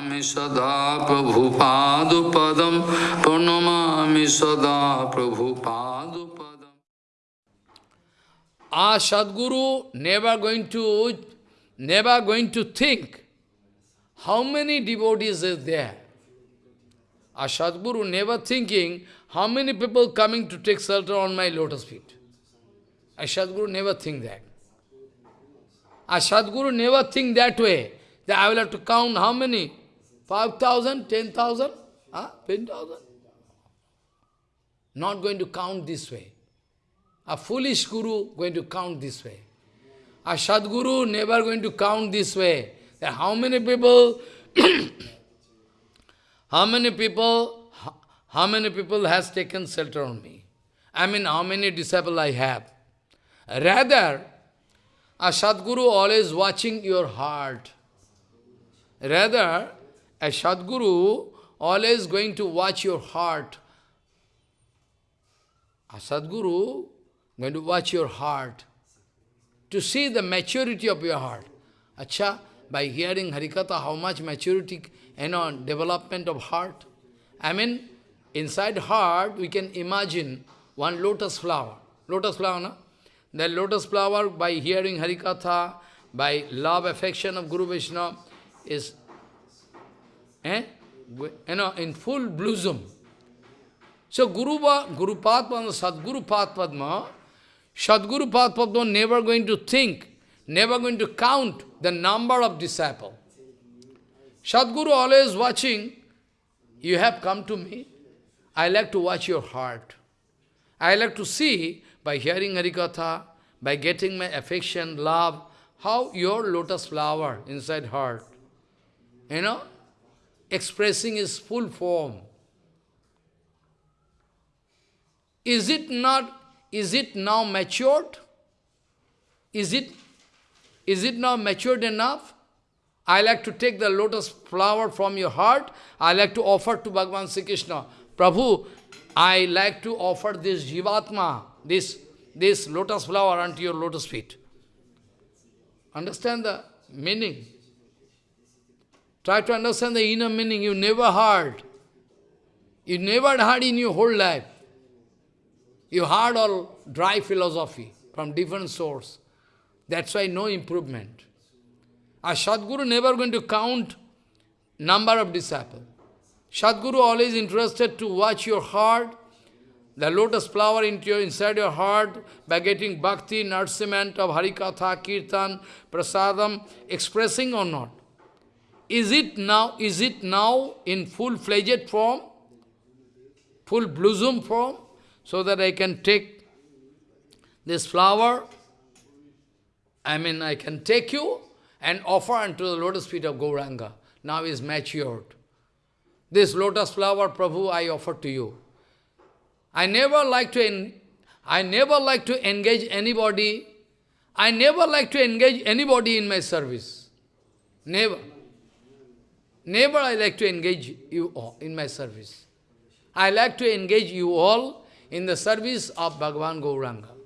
सदा प्रभु पाद पदम, प्रणमामि सदा प्रभु पाद पदम। आ sadguru never going to never going to think how many devotees is there ah sadguru never thinking how many people coming to take shelter on my lotus feet ah sadguru never think that ah sadguru never think that way I will have to count how many 5,000, 10,000, huh? 10,000? Not going to count this way. A foolish guru going to count this way. A Sadguru never going to count this way. That how many people, how many people, how many people has taken shelter on me? I mean, how many disciples I have? Rather, a Sadguru always watching your heart. Rather, a Sadguru always going to watch your heart. A Sadguru going to watch your heart, to see the maturity of your heart. Acha, by hearing Harikatha, how much maturity, you know, development of heart. I mean, inside heart, we can imagine one lotus flower. Lotus flower, no? The lotus flower, by hearing Harikatha, by love, affection of Guru Vishnu, is, eh? you know, in full blossom. So Guru, Guru Padma, Sadguru Padma, Sadguru Padma never going to think, never going to count the number of disciples. Sadguru always watching, you have come to me, I like to watch your heart. I like to see, by hearing Harikatha, by getting my affection, love, how your lotus flower inside heart, you know, expressing its full form. Is it not is it now matured? Is it, is it now matured enough? I like to take the lotus flower from your heart. I like to offer to Bhagavan Sri Krishna. Prabhu, I like to offer this Jivatma, this, this lotus flower unto your lotus feet. Understand the meaning? Try to understand the inner meaning you never heard. You never heard in your whole life. You heard all dry philosophy from different source. That's why no improvement. A Sadguru never going to count number of disciples. Sadguru always interested to watch your heart, the lotus flower into your, inside your heart, by getting bhakti, nourishment of Harikatha, Kirtan, Prasadam, expressing or not. Is it now, is it now in full-fledged form? Full blossom form? so that I can take this flower, I mean, I can take you and offer unto the lotus feet of Gauranga. Now is matured. This lotus flower, Prabhu, I offer to you. I never like to, I never like to engage anybody. I never like to engage anybody in my service. Never. Never I like to engage you all in my service. I like to engage you all in the service of Bhagavan Gauranga.